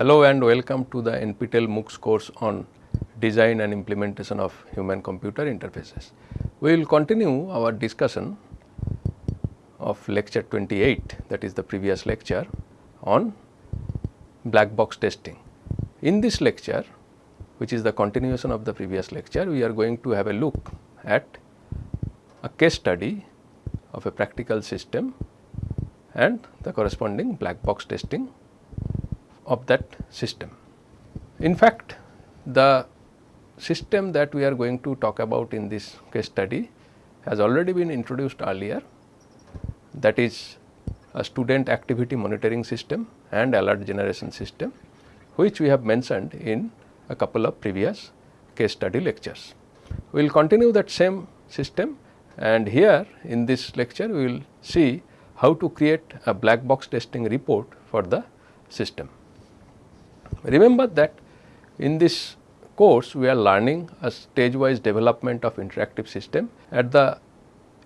Hello and welcome to the NPTEL MOOCs course on design and implementation of human computer interfaces. We will continue our discussion of lecture 28 that is the previous lecture on black box testing. In this lecture which is the continuation of the previous lecture we are going to have a look at a case study of a practical system and the corresponding black box testing of that system. In fact, the system that we are going to talk about in this case study has already been introduced earlier that is a student activity monitoring system and alert generation system which we have mentioned in a couple of previous case study lectures. We will continue that same system and here in this lecture we will see how to create a black box testing report for the system. Remember that in this course we are learning a stage wise development of interactive system. At the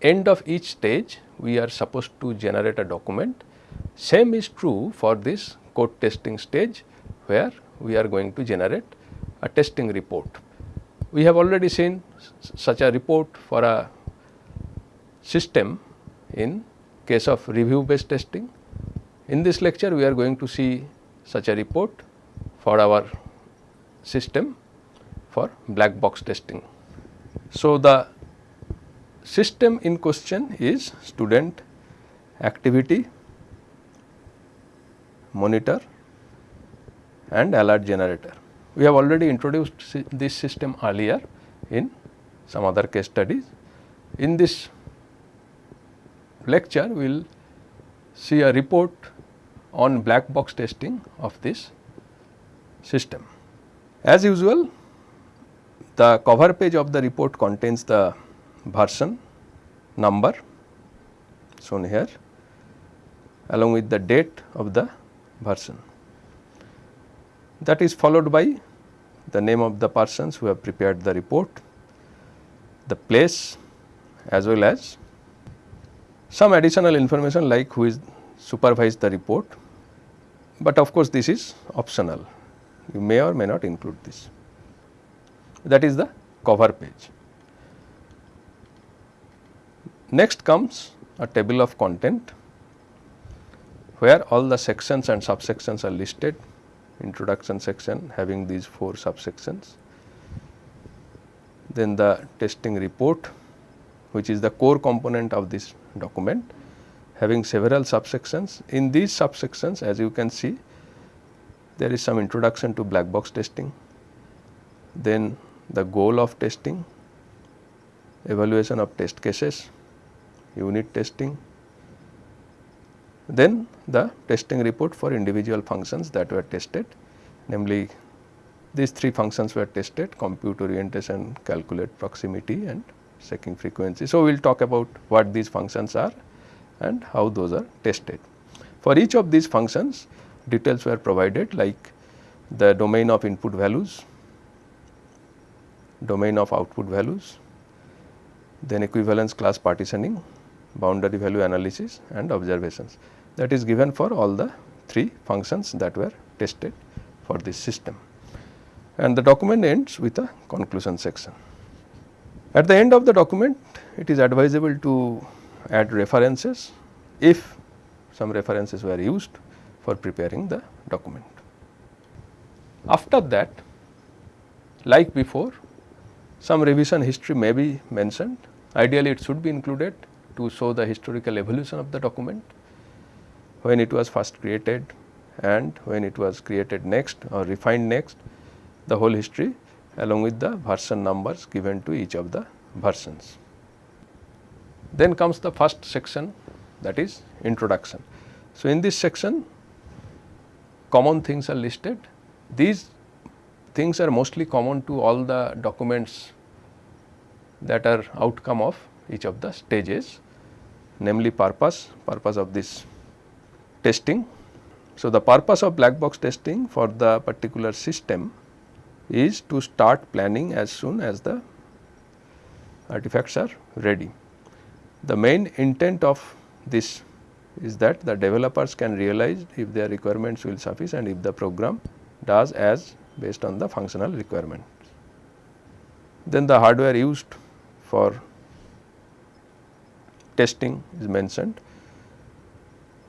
end of each stage we are supposed to generate a document. Same is true for this code testing stage where we are going to generate a testing report. We have already seen such a report for a system in case of review based testing. In this lecture we are going to see such a report for our system for black box testing. So, the system in question is student activity monitor and alert generator. We have already introduced this system earlier in some other case studies. In this lecture we will see a report on black box testing of this system. As usual the cover page of the report contains the version number shown here along with the date of the version. That is followed by the name of the persons who have prepared the report, the place as well as some additional information like who is supervised the report, but of course, this is optional you may or may not include this that is the cover page. Next comes a table of content where all the sections and subsections are listed introduction section having these four subsections. Then the testing report which is the core component of this document having several subsections. In these subsections as you can see there is some introduction to black box testing, then the goal of testing, evaluation of test cases, unit testing, then the testing report for individual functions that were tested namely these three functions were tested compute orientation, calculate proximity and checking frequency. So, we will talk about what these functions are and how those are tested. For each of these functions details were provided like the domain of input values, domain of output values, then equivalence class partitioning, boundary value analysis and observations that is given for all the three functions that were tested for this system. And the document ends with a conclusion section. At the end of the document it is advisable to add references if some references were used for preparing the document. After that like before some revision history may be mentioned ideally it should be included to show the historical evolution of the document, when it was first created and when it was created next or refined next, the whole history along with the version numbers given to each of the versions. Then comes the first section that is introduction. So, in this section common things are listed. These things are mostly common to all the documents that are outcome of each of the stages namely purpose, purpose of this testing. So, the purpose of black box testing for the particular system is to start planning as soon as the artifacts are ready. The main intent of this is that the developers can realize if their requirements will suffice and if the program does as based on the functional requirement. Then the hardware used for testing is mentioned.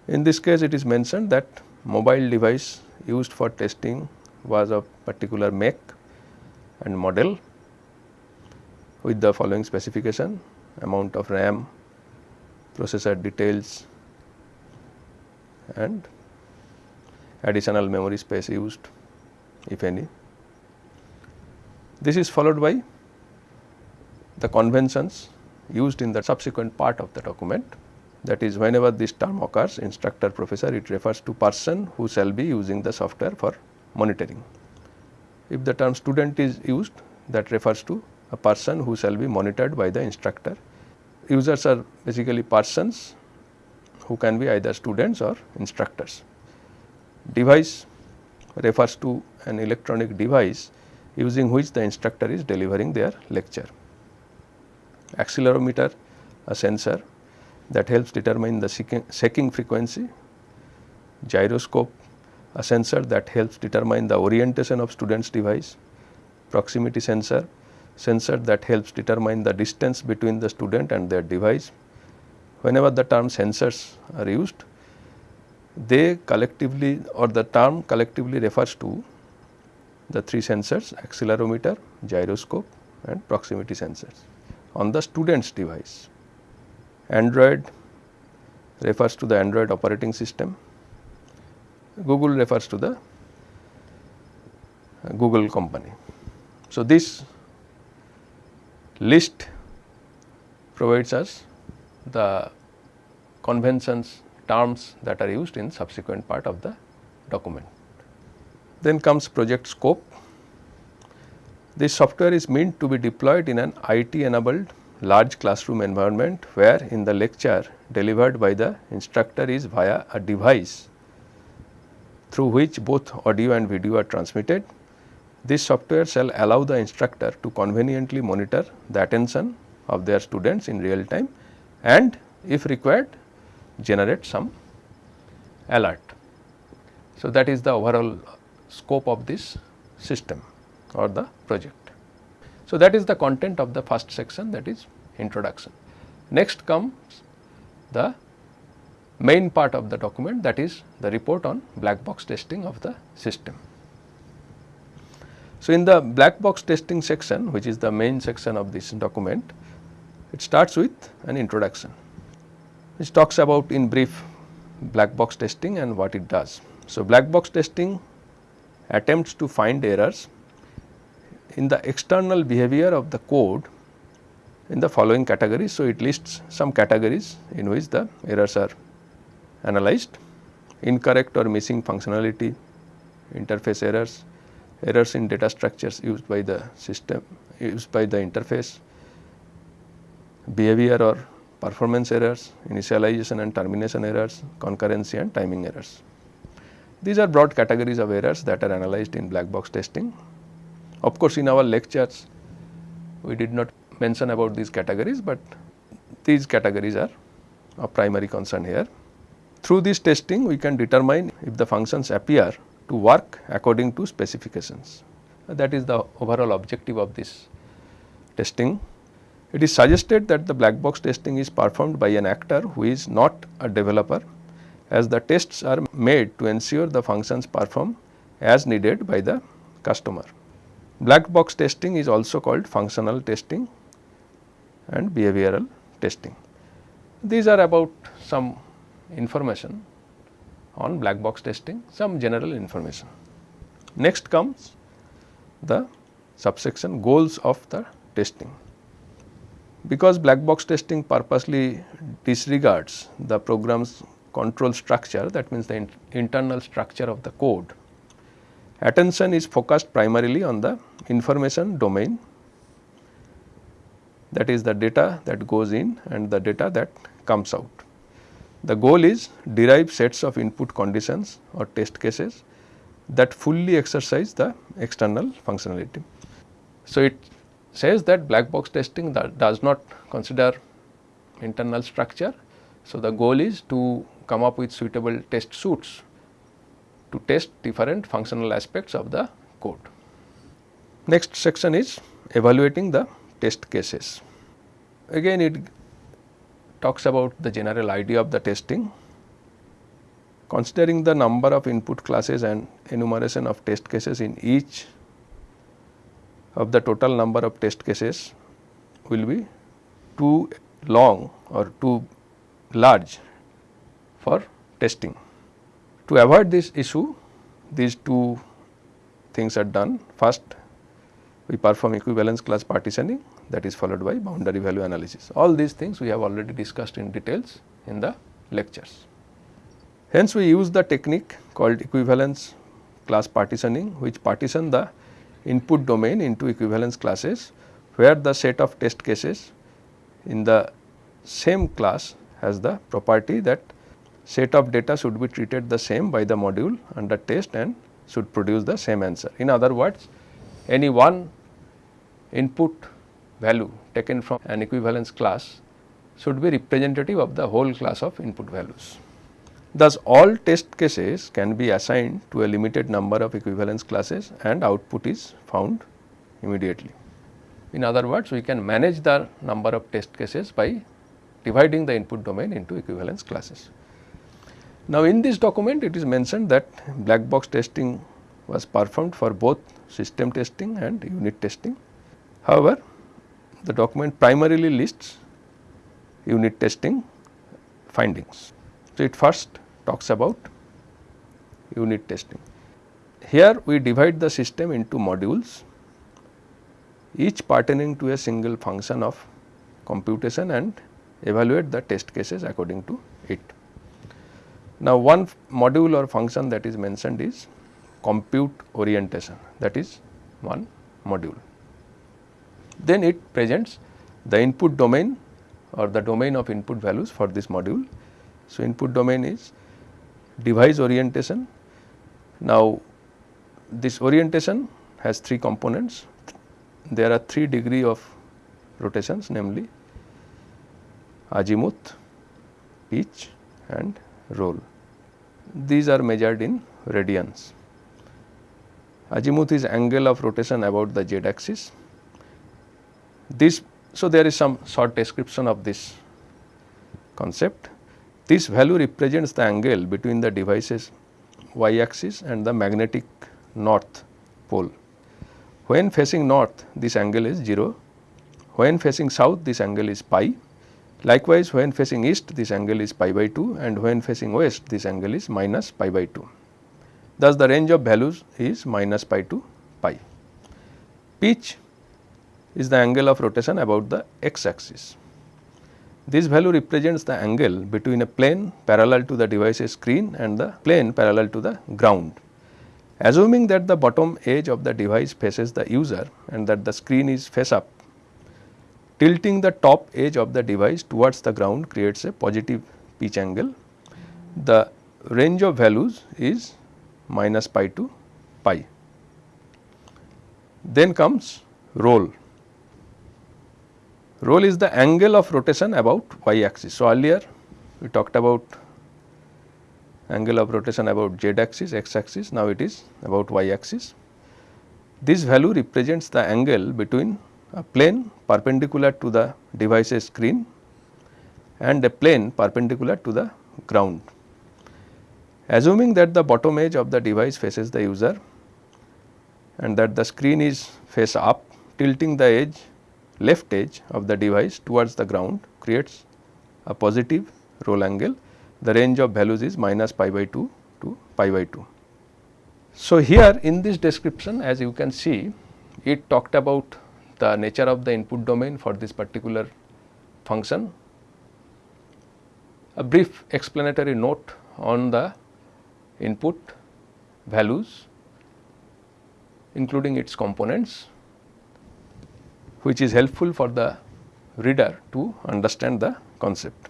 In this case it is mentioned that mobile device used for testing was of particular make and model with the following specification amount of RAM, processor details and additional memory space used if any. This is followed by the conventions used in the subsequent part of the document that is whenever this term occurs instructor professor it refers to person who shall be using the software for monitoring. If the term student is used that refers to a person who shall be monitored by the instructor. Users are basically persons who can be either students or instructors. Device refers to an electronic device using which the instructor is delivering their lecture. Accelerometer a sensor that helps determine the shaking frequency, gyroscope a sensor that helps determine the orientation of student's device, proximity sensor, sensor that helps determine the distance between the student and their device. Whenever the term sensors are used, they collectively or the term collectively refers to the three sensors accelerometer, gyroscope and proximity sensors on the student's device. Android refers to the Android operating system, Google refers to the Google company. So, this list provides us the conventions terms that are used in subsequent part of the document. Then comes project scope. This software is meant to be deployed in an IT enabled large classroom environment where in the lecture delivered by the instructor is via a device through which both audio and video are transmitted. This software shall allow the instructor to conveniently monitor the attention of their students in real time and if required generate some alert. So, that is the overall scope of this system or the project. So, that is the content of the first section that is introduction. Next comes the main part of the document that is the report on black box testing of the system. So, in the black box testing section which is the main section of this document, it starts with an introduction which talks about in brief black box testing and what it does. So, black box testing attempts to find errors in the external behavior of the code in the following categories. So, it lists some categories in which the errors are analyzed incorrect or missing functionality, interface errors, errors in data structures used by the system used by the interface, behavior or performance errors, initialization and termination errors, concurrency and timing errors. These are broad categories of errors that are analyzed in black box testing. Of course, in our lectures we did not mention about these categories, but these categories are of primary concern here. Through this testing we can determine if the functions appear to work according to specifications. That is the overall objective of this testing. It is suggested that the black box testing is performed by an actor who is not a developer as the tests are made to ensure the functions perform as needed by the customer. Black box testing is also called functional testing and behavioral testing. These are about some information on black box testing, some general information. Next comes the subsection goals of the testing. Because black box testing purposely disregards the program's control structure that means the in internal structure of the code, attention is focused primarily on the information domain that is the data that goes in and the data that comes out. The goal is derive sets of input conditions or test cases that fully exercise the external functionality. So, it says that black box testing that does not consider internal structure. So, the goal is to come up with suitable test suits to test different functional aspects of the code. Next section is evaluating the test cases. Again it talks about the general idea of the testing. Considering the number of input classes and enumeration of test cases in each of the total number of test cases will be too long or too large for testing. To avoid this issue, these two things are done. First, we perform equivalence class partitioning that is followed by boundary value analysis. All these things we have already discussed in details in the lectures. Hence, we use the technique called equivalence class partitioning which partition the input domain into equivalence classes where the set of test cases in the same class has the property that set of data should be treated the same by the module under test and should produce the same answer. In other words, any one input value taken from an equivalence class should be representative of the whole class of input values. Thus, all test cases can be assigned to a limited number of equivalence classes and output is found immediately. In other words, we can manage the number of test cases by dividing the input domain into equivalence classes. Now, in this document it is mentioned that black box testing was performed for both system testing and unit testing. However, the document primarily lists unit testing findings. So, it first talks about unit testing. Here we divide the system into modules each pertaining to a single function of computation and evaluate the test cases according to it. Now, one module or function that is mentioned is compute orientation that is one module. Then it presents the input domain or the domain of input values for this module. So, input domain is device orientation. Now, this orientation has three components. There are three degree of rotations namely azimuth, pitch and roll. These are measured in radians. Azimuth is angle of rotation about the z axis. This so there is some short description of this concept. This value represents the angle between the device's y axis and the magnetic north pole. When facing north this angle is 0, when facing south this angle is pi, likewise when facing east this angle is pi by 2 and when facing west this angle is minus pi by 2. Thus, the range of values is minus pi to pi. Pitch is the angle of rotation about the x axis. This value represents the angle between a plane parallel to the device's screen and the plane parallel to the ground. Assuming that the bottom edge of the device faces the user and that the screen is face up, tilting the top edge of the device towards the ground creates a positive pitch angle. The range of values is minus pi to pi. Then comes roll. Roll is the angle of rotation about y axis. So, earlier we talked about angle of rotation about z axis, x axis, now it is about y axis. This value represents the angle between a plane perpendicular to the device's screen and a plane perpendicular to the ground. Assuming that the bottom edge of the device faces the user and that the screen is face up, tilting the edge left edge of the device towards the ground creates a positive roll angle. The range of values is minus pi by 2 to pi by 2. So, here in this description as you can see it talked about the nature of the input domain for this particular function. A brief explanatory note on the input values including its components which is helpful for the reader to understand the concept.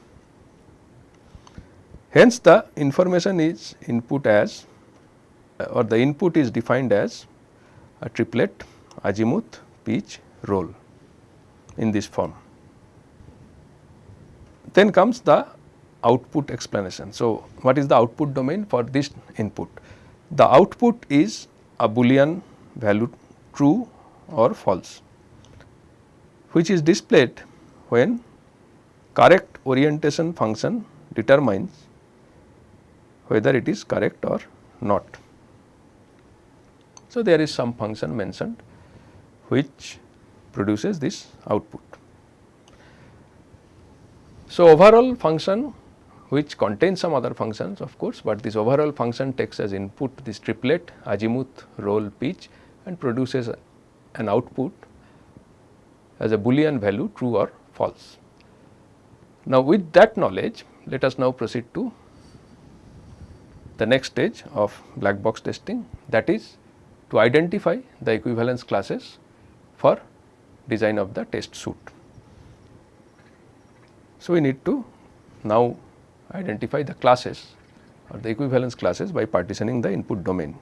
Hence, the information is input as or the input is defined as a triplet azimuth, pitch, roll in this form. Then comes the output explanation. So, what is the output domain for this input? the output is a boolean value true or false which is displayed when correct orientation function determines whether it is correct or not. So, there is some function mentioned which produces this output. So, overall function which contains some other functions of course, but this overall function takes as input this triplet azimuth roll pitch and produces an output as a boolean value true or false. Now, with that knowledge let us now proceed to the next stage of black box testing that is to identify the equivalence classes for design of the test suit. So, we need to now identify the classes or the equivalence classes by partitioning the input domain.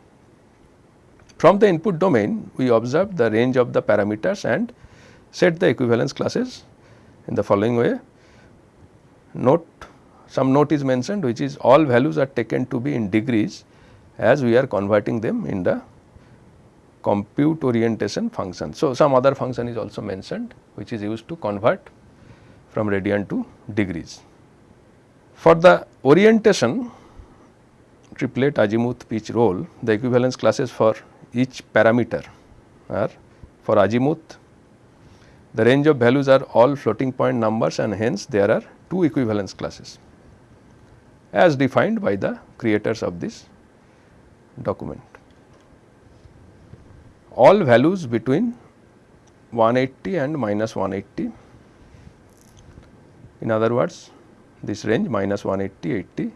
From the input domain we observe the range of the parameters and set the equivalence classes in the following way. Note some note is mentioned which is all values are taken to be in degrees as we are converting them in the compute orientation function. So, some other function is also mentioned which is used to convert from radian to degrees. For the orientation triplet azimuth pitch roll the equivalence classes for each parameter are for azimuth the range of values are all floating point numbers and hence there are two equivalence classes as defined by the creators of this document. All values between 180 and minus 180 in other words this range minus 180 80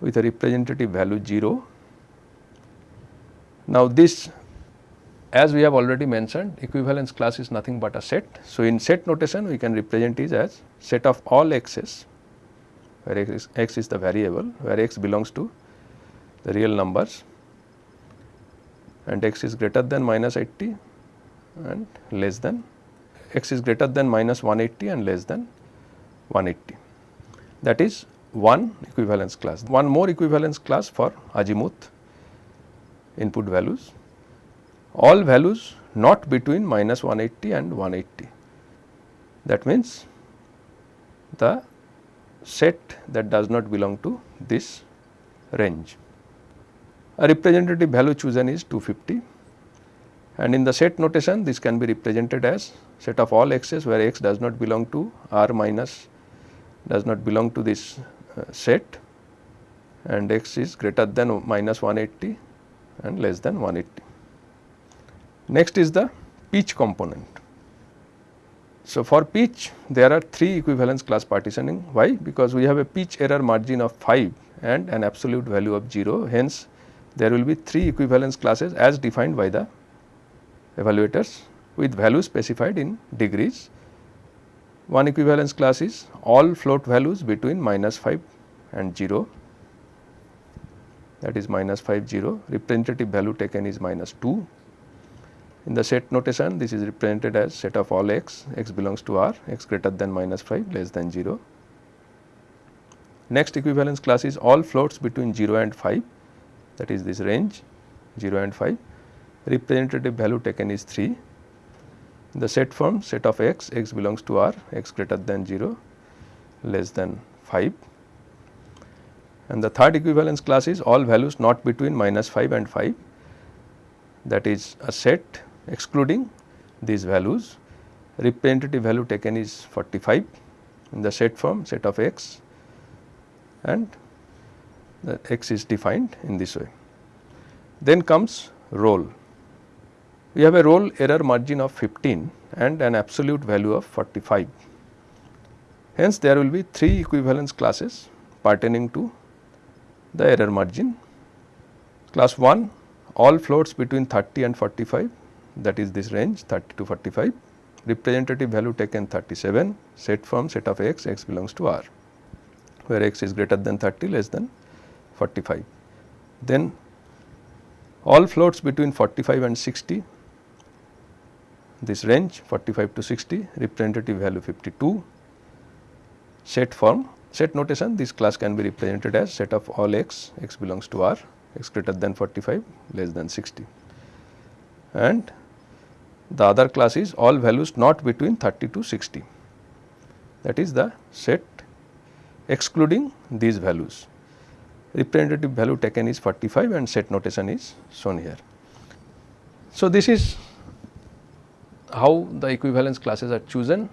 with a representative value 0. Now, this as we have already mentioned equivalence class is nothing but a set. So, in set notation we can represent it as set of all x's where x is, x is the variable where x belongs to the real numbers and x is greater than minus 80 and less than x is greater than minus 180 and less than 180 that is one equivalence class. One more equivalence class for azimuth input values all values not between minus 180 and 180 that means the set that does not belong to this range. A representative value chosen is 250 and in the set notation this can be represented as set of all x's where x does not belong to r minus does not belong to this uh, set and x is greater than minus 180 and less than 180. Next is the pitch component. So, for pitch there are three equivalence class partitioning. Why? Because we have a pitch error margin of 5 and an absolute value of 0 hence there will be three equivalence classes as defined by the evaluators with values specified in degrees. One equivalence class is all float values between minus 5 and 0 that is minus 5 0 representative value taken is minus 2 in the set notation this is represented as set of all x, x belongs to R, x greater than minus 5 less than 0. Next equivalence class is all floats between 0 and 5 that is this range 0 and 5 representative value taken is 3. In the set form set of x, x belongs to R, x greater than 0 less than 5 and the third equivalence class is all values not between minus 5 and 5 that is a set excluding these values representative value taken is 45 in the set form set of x and the x is defined in this way. Then comes roll. We have a roll error margin of 15 and an absolute value of 45. Hence, there will be three equivalence classes pertaining to the error margin. Class 1 all floats between 30 and 45 that is this range 30 to 45 representative value taken 37 set from set of x x belongs to r where x is greater than 30 less than 45 then all floats between 45 and 60 this range 45 to 60 representative value 52 set form set notation this class can be represented as set of all x x belongs to r x greater than 45 less than 60 and the other class is all values not between 30 to 60 that is the set excluding these values. Representative value taken is 45 and set notation is shown here. So, this is how the equivalence classes are chosen.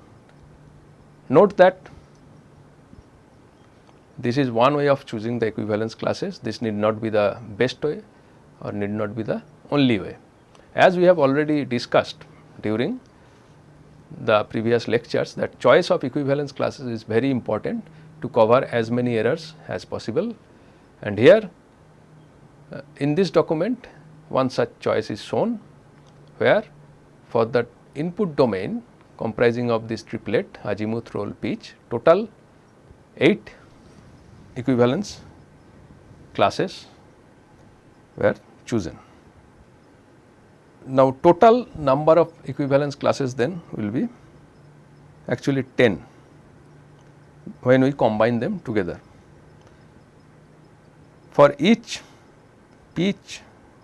Note that this is one way of choosing the equivalence classes, this need not be the best way or need not be the only way. As we have already discussed during the previous lectures that choice of equivalence classes is very important to cover as many errors as possible and here uh, in this document one such choice is shown where for the input domain comprising of this triplet azimuth roll pitch total 8 equivalence classes were chosen. Now, total number of equivalence classes then will be actually 10 when we combine them together. For each each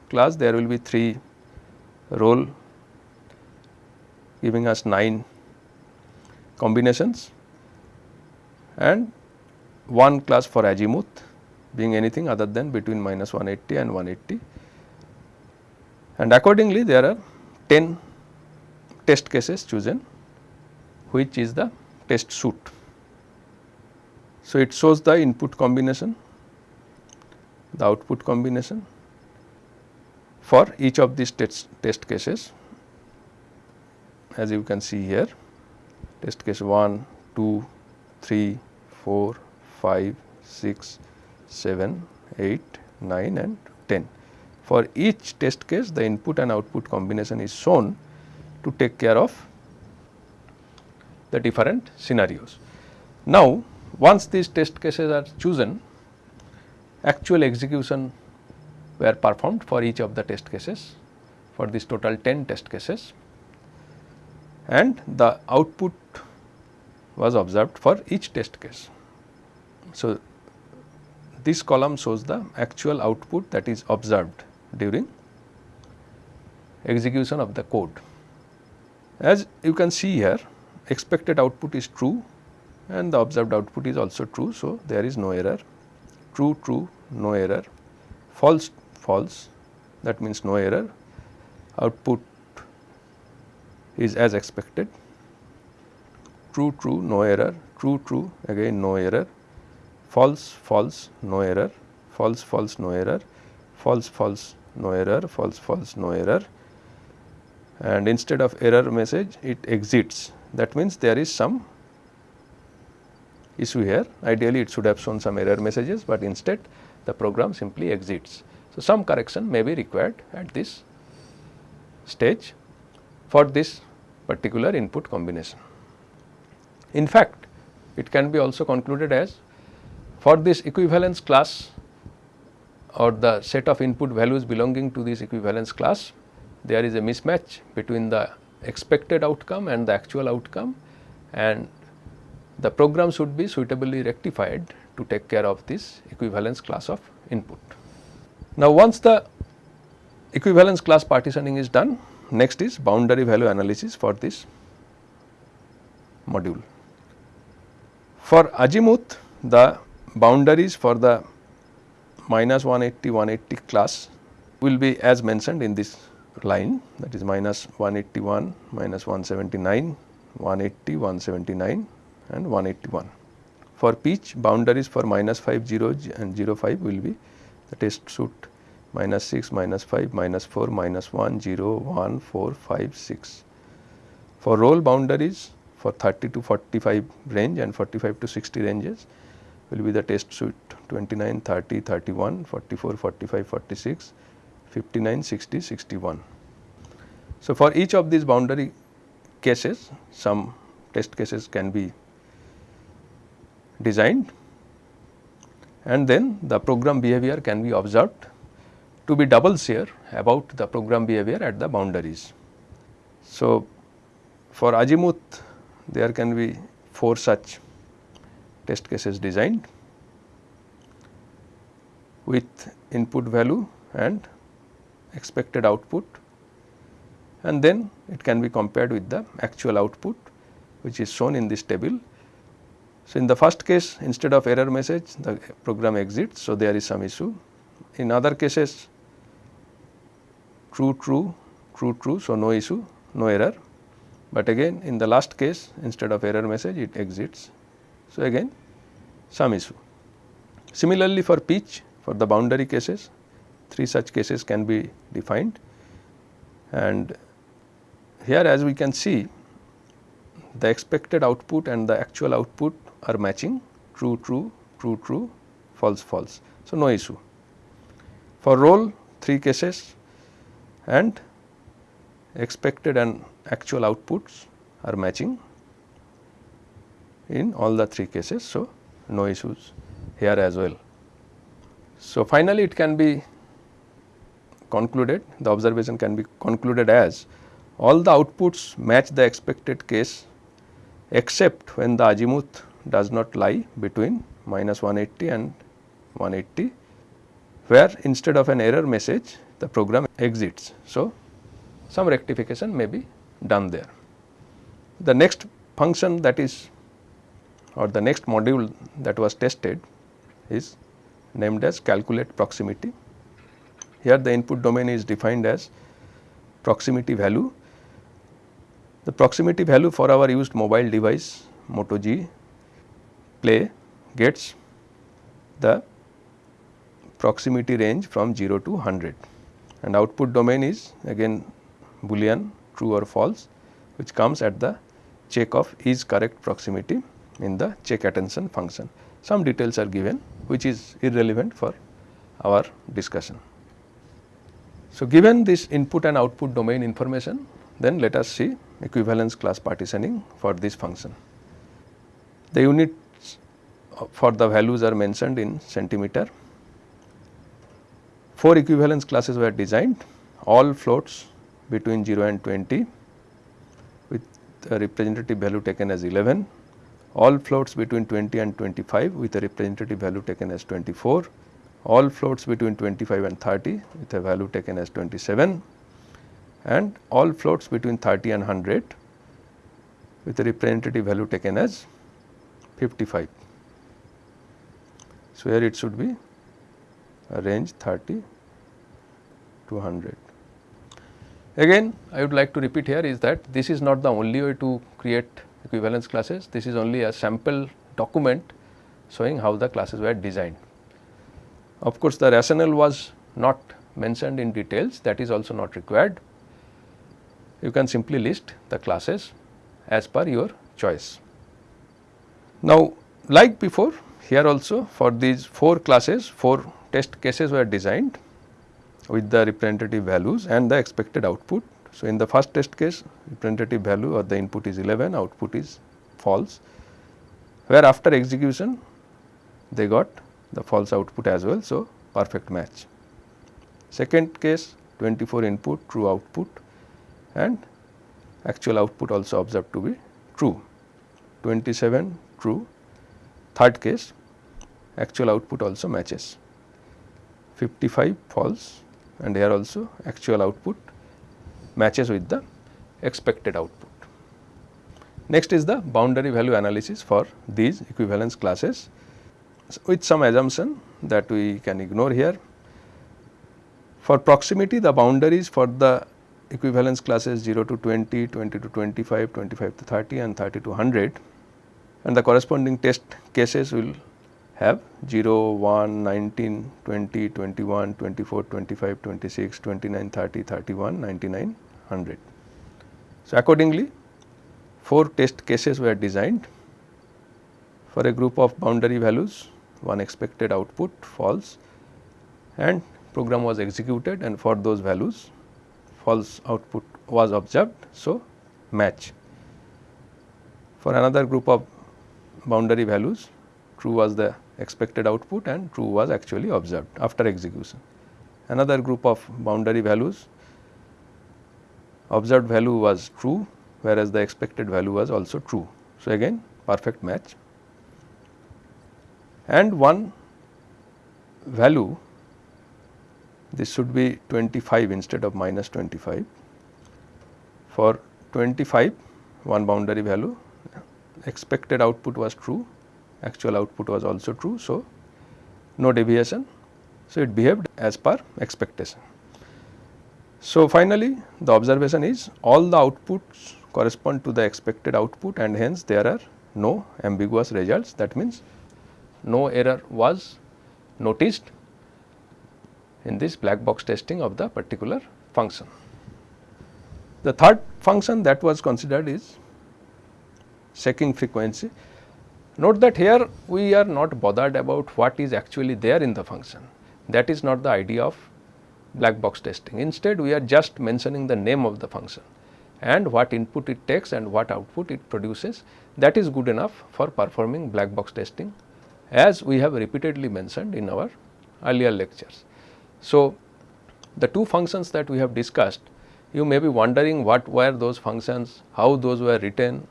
class there will be 3 roll giving us 9 combinations and one class for azimuth being anything other than between minus 180 and 180 and accordingly there are 10 test cases chosen which is the test suit. So, it shows the input combination, the output combination for each of these test, test cases as you can see here test case 1, 2, 3, 4, 5, 6, 7, 8, 9 and 10. For each test case the input and output combination is shown to take care of the different scenarios. Now, once these test cases are chosen actual execution were performed for each of the test cases for this total 10 test cases and the output was observed for each test case. So, this column shows the actual output that is observed during execution of the code. As you can see here expected output is true and the observed output is also true. So, there is no error. True true no error. False false. That means no error. Output is as expected. True true no error. True true again no error. False false no error. False false no error. False false no error false false no error and instead of error message it exits that means there is some issue here ideally it should have shown some error messages but instead the program simply exits. So, some correction may be required at this stage for this particular input combination. In fact, it can be also concluded as for this equivalence class or the set of input values belonging to this equivalence class, there is a mismatch between the expected outcome and the actual outcome and the program should be suitably rectified to take care of this equivalence class of input. Now, once the equivalence class partitioning is done, next is boundary value analysis for this module. For azimuth, the boundaries for the minus 180 180 class will be as mentioned in this line that is minus 181 minus 179 180 179 and 181. For pitch boundaries for minus 5 0 and 0 5 will be the test suit minus 6 minus 5 minus 4 minus 1 0 1 4 5 6. For roll boundaries for 30 to 45 range and 45 to 60 ranges will be the test suit 29, 30, 31, 44, 45, 46, 59, 60, 61. So, for each of these boundary cases some test cases can be designed and then the program behavior can be observed to be double sure about the program behavior at the boundaries. So, for azimuth there can be 4 such test cases designed with input value and expected output and then it can be compared with the actual output which is shown in this table. So, in the first case instead of error message the program exits. So, there is some issue. In other cases true true true true. So, no issue no error, but again in the last case instead of error message it exits. So, again some issue. Similarly, for pitch for the boundary cases three such cases can be defined and here as we can see the expected output and the actual output are matching true true true true false false. So, no issue. For roll three cases and expected and actual outputs are matching in all the three cases. So, no issues here as well. So, finally, it can be concluded the observation can be concluded as all the outputs match the expected case except when the azimuth does not lie between minus 180 and 180 where instead of an error message the program exits. So, some rectification may be done there. The next function that is or the next module that was tested is named as calculate proximity. Here the input domain is defined as proximity value. The proximity value for our used mobile device Moto G play gets the proximity range from 0 to 100 and output domain is again boolean true or false which comes at the check of is correct proximity in the check attention function. Some details are given which is irrelevant for our discussion. So, given this input and output domain information then let us see equivalence class partitioning for this function. The units for the values are mentioned in centimeter. Four equivalence classes were designed all floats between 0 and 20 with a representative value taken as 11, all floats between 20 and 25 with a representative value taken as 24, all floats between 25 and 30 with a value taken as 27 and all floats between 30 and 100 with a representative value taken as 55. So, here it should be a range 30 to 100. Again I would like to repeat here is that this is not the only way to create equivalence classes, this is only a sample document showing how the classes were designed. Of course, the rationale was not mentioned in details that is also not required. You can simply list the classes as per your choice. Now, like before here also for these 4 classes 4 test cases were designed with the representative values and the expected output. So, in the first test case representative value or the input is 11 output is false where after execution they got the false output as well. So, perfect match. Second case 24 input true output and actual output also observed to be true 27 true third case actual output also matches 55 false and here also actual output matches with the expected output. Next is the boundary value analysis for these equivalence classes with some assumption that we can ignore here. For proximity the boundaries for the equivalence classes 0 to 20, 20 to 25, 25 to 30 and 30 to 100 and the corresponding test cases will have 0, 1, 19, 20, 21, 24, 25, 26, 29, 30, 31, 99, 100. So, accordingly 4 test cases were designed for a group of boundary values one expected output false and program was executed and for those values false output was observed. So, match. For another group of boundary values true was the expected output and true was actually observed after execution. Another group of boundary values observed value was true whereas the expected value was also true. So, again perfect match and one value this should be 25 instead of minus 25. For 25 one boundary value expected output was true, actual output was also true. So, no deviation. So, it behaved as per expectation. So, finally, the observation is all the outputs correspond to the expected output and hence there are no ambiguous results that means no error was noticed in this black box testing of the particular function. The third function that was considered is checking frequency. Note that here we are not bothered about what is actually there in the function that is not the idea of black box testing. Instead we are just mentioning the name of the function and what input it takes and what output it produces that is good enough for performing black box testing as we have repeatedly mentioned in our earlier lectures. So, the two functions that we have discussed you may be wondering what were those functions, how those were written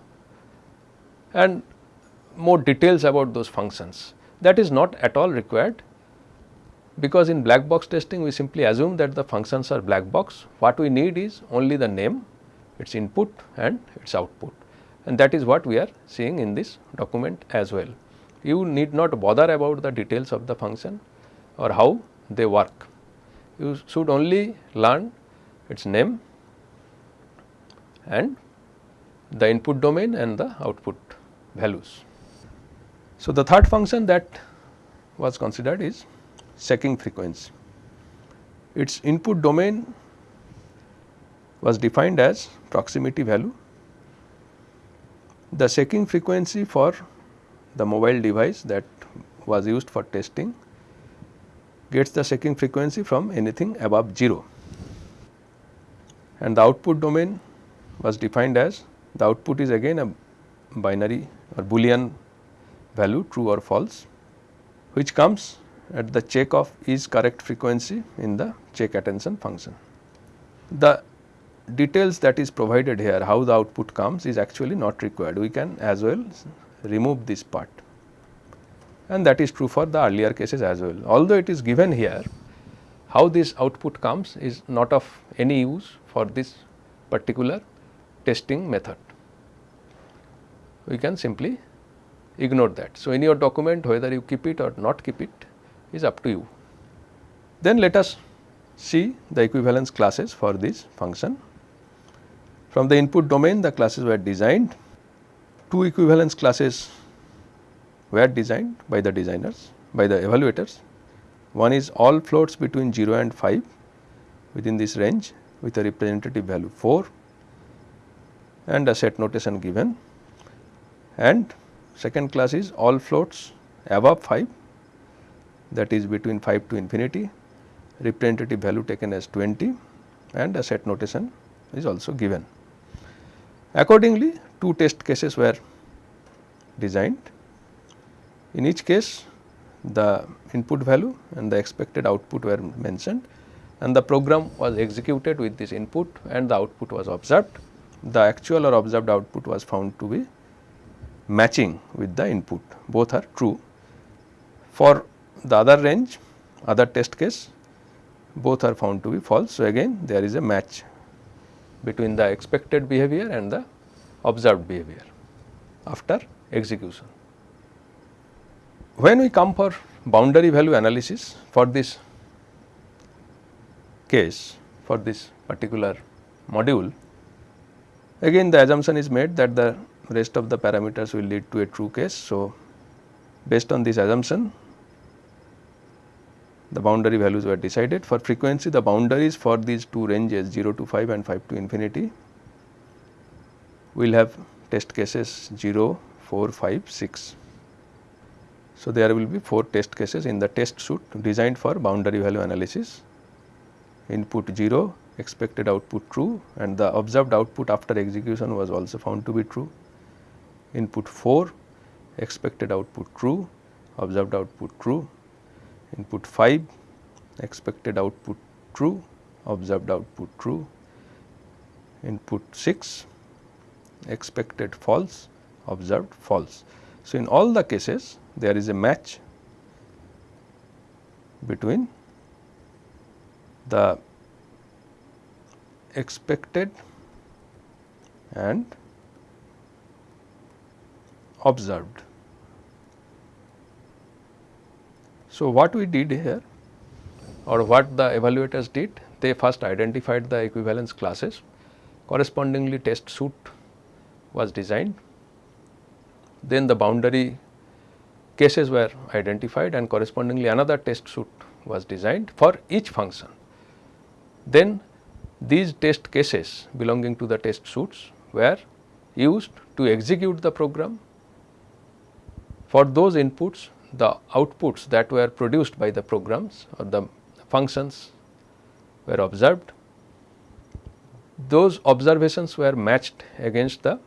and more details about those functions that is not at all required because in black box testing we simply assume that the functions are black box what we need is only the name its input and its output and that is what we are seeing in this document as well. You need not bother about the details of the function or how they work. You should only learn its name and the input domain and the output values. So, the third function that was considered is checking frequency. Its input domain was defined as proximity value. The checking frequency for the mobile device that was used for testing gets the checking frequency from anything above 0 and the output domain was defined as the output is again a binary or boolean value true or false which comes at the check of is correct frequency in the check attention function. The details that is provided here how the output comes is actually not required we can as well remove this part and that is true for the earlier cases as well. Although it is given here how this output comes is not of any use for this particular testing method. We can simply ignore that. So, in your document whether you keep it or not keep it is up to you. Then let us see the equivalence classes for this function. From the input domain the classes were designed, two equivalence classes were designed by the designers by the evaluators. One is all floats between 0 and 5 within this range with a representative value 4 and a set notation given and second class is all floats above 5 that is between 5 to infinity representative value taken as 20 and a set notation is also given. Accordingly, two test cases were designed. In each case the input value and the expected output were mentioned and the program was executed with this input and the output was observed the actual or observed output was found to be matching with the input both are true. For the other range other test case both are found to be false. So, again there is a match between the expected behavior and the observed behavior after execution. When we come for boundary value analysis for this case for this particular module Again the assumption is made that the rest of the parameters will lead to a true case. So, based on this assumption the boundary values were decided. For frequency the boundaries for these two ranges 0 to 5 and 5 to infinity we will have test cases 0, 4, 5, 6. So, there will be 4 test cases in the test suite designed for boundary value analysis input 0, expected output true and the observed output after execution was also found to be true. Input 4 expected output true, observed output true. Input 5 expected output true, observed output true. Input 6 expected false, observed false. So, in all the cases there is a match between the expected and observed. So, what we did here or what the evaluators did, they first identified the equivalence classes, correspondingly test suit was designed, then the boundary cases were identified and correspondingly another test suit was designed for each function. Then these test cases belonging to the test suits were used to execute the program. For those inputs, the outputs that were produced by the programs or the functions were observed. Those observations were matched against the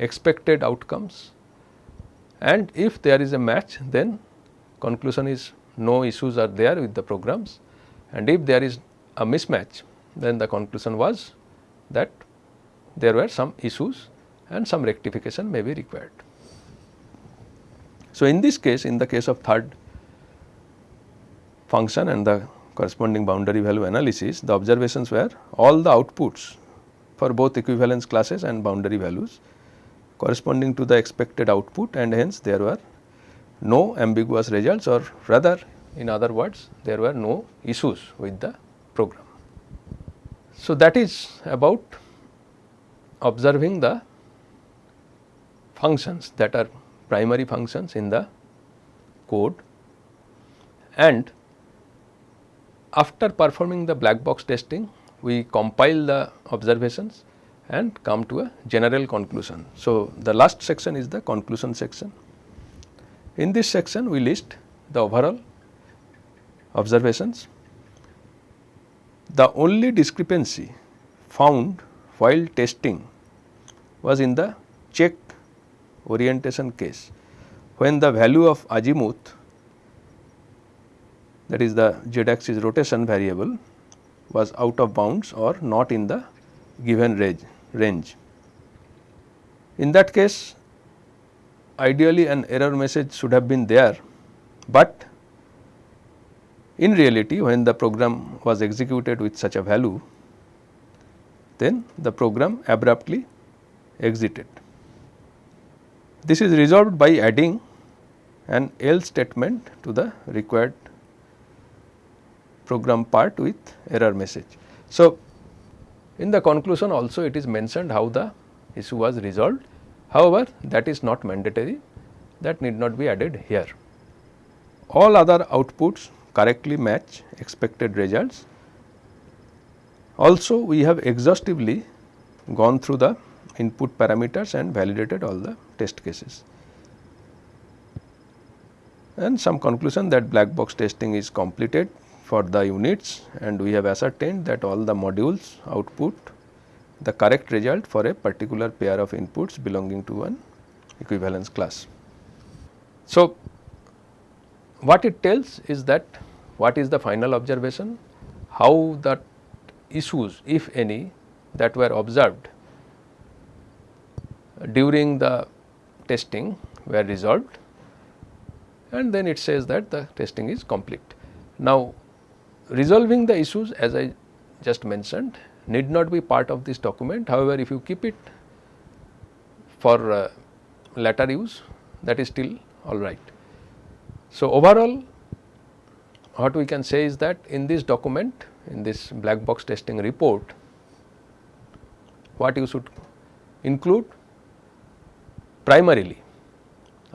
expected outcomes and if there is a match then conclusion is no issues are there with the programs and if there is a mismatch then the conclusion was that there were some issues and some rectification may be required. So, in this case in the case of third function and the corresponding boundary value analysis the observations were all the outputs for both equivalence classes and boundary values corresponding to the expected output and hence there were no ambiguous results or rather in other words there were no issues with the program. So, that is about observing the functions that are primary functions in the code and after performing the black box testing we compile the observations and come to a general conclusion. So, the last section is the conclusion section. In this section we list the overall observations. The only discrepancy found while testing was in the check orientation case when the value of azimuth that is the z axis rotation variable was out of bounds or not in the given range. In that case ideally an error message should have been there, but in reality when the program was executed with such a value then the program abruptly exited. This is resolved by adding an else statement to the required program part with error message. So, in the conclusion also it is mentioned how the issue was resolved. However, that is not mandatory that need not be added here. All other outputs correctly match expected results. Also we have exhaustively gone through the input parameters and validated all the test cases. And some conclusion that black box testing is completed for the units and we have ascertained that all the modules output the correct result for a particular pair of inputs belonging to an equivalence class. So, what it tells is that what is the final observation, how the issues if any that were observed during the testing were resolved and then it says that the testing is complete. Now, resolving the issues as I just mentioned need not be part of this document. However, if you keep it for uh, later use that is still all right. So, overall what we can say is that in this document in this black box testing report what you should include primarily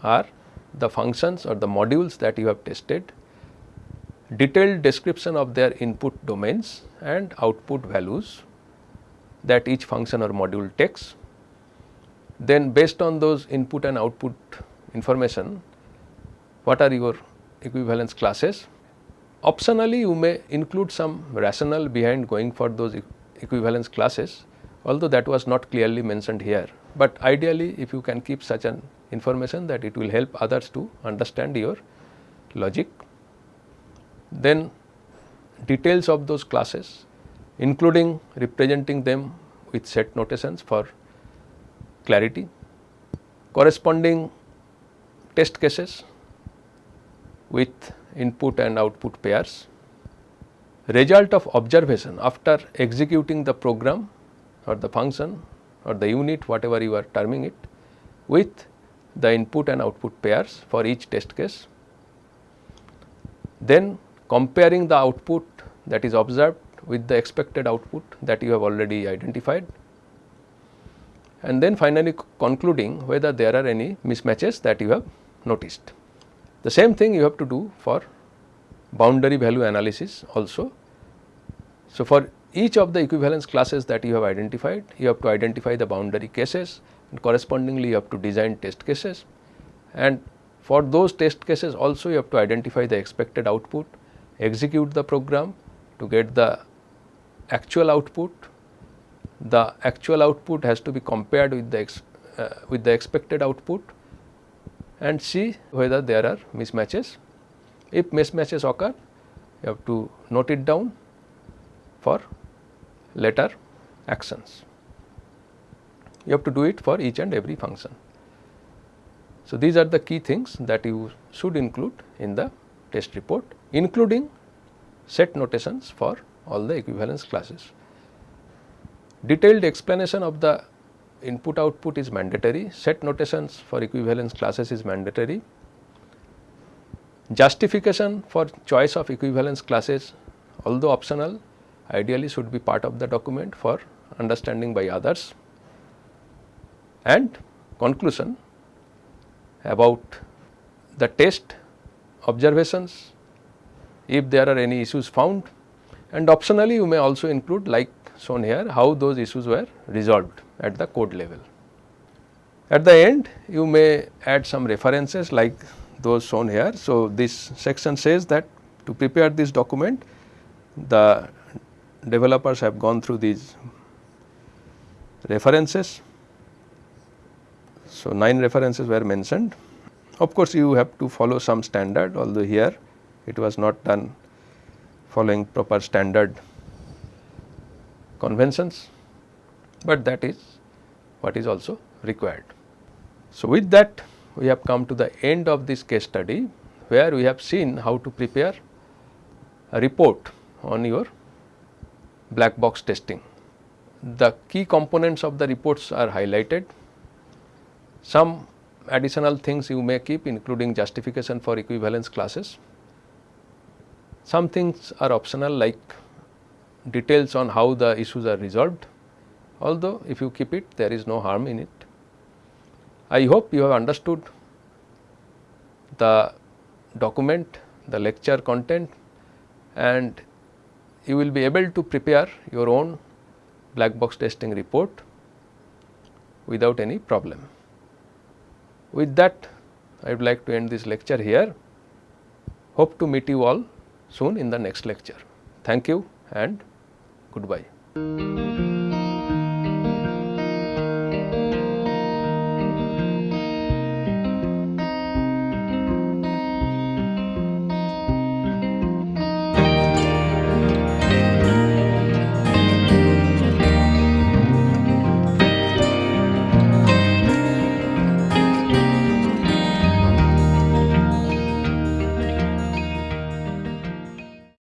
are the functions or the modules that you have tested, detailed description of their input domains and output values that each function or module takes. Then based on those input and output information, what are your equivalence classes? Optionally, you may include some rationale behind going for those equivalence classes, although that was not clearly mentioned here but ideally if you can keep such an information that it will help others to understand your logic. Then details of those classes including representing them with set notations for clarity, corresponding test cases with input and output pairs result of observation after executing the program or the function or the unit whatever you are terming it with the input and output pairs for each test case. Then comparing the output that is observed with the expected output that you have already identified and then finally concluding whether there are any mismatches that you have noticed. The same thing you have to do for boundary value analysis also. So, for each of the equivalence classes that you have identified, you have to identify the boundary cases and correspondingly you have to design test cases and for those test cases also you have to identify the expected output, execute the program to get the actual output. The actual output has to be compared with the uh, with the expected output and see whether there are mismatches. If mismatches occur, you have to note it down for later actions. You have to do it for each and every function. So, these are the key things that you should include in the test report including set notations for all the equivalence classes. Detailed explanation of the input output is mandatory, set notations for equivalence classes is mandatory. Justification for choice of equivalence classes although optional ideally should be part of the document for understanding by others and conclusion about the test observations if there are any issues found and optionally you may also include like shown here how those issues were resolved at the code level. At the end you may add some references like those shown here. So, this section says that to prepare this document the developers have gone through these references. So, 9 references were mentioned. Of course, you have to follow some standard although here it was not done following proper standard conventions, but that is what is also required. So, with that we have come to the end of this case study where we have seen how to prepare a report on your black box testing. The key components of the reports are highlighted. Some additional things you may keep including justification for equivalence classes. Some things are optional like details on how the issues are resolved, although if you keep it there is no harm in it. I hope you have understood the document, the lecture content and you will be able to prepare your own black box testing report without any problem. With that I would like to end this lecture here. Hope to meet you all soon in the next lecture. Thank you and goodbye.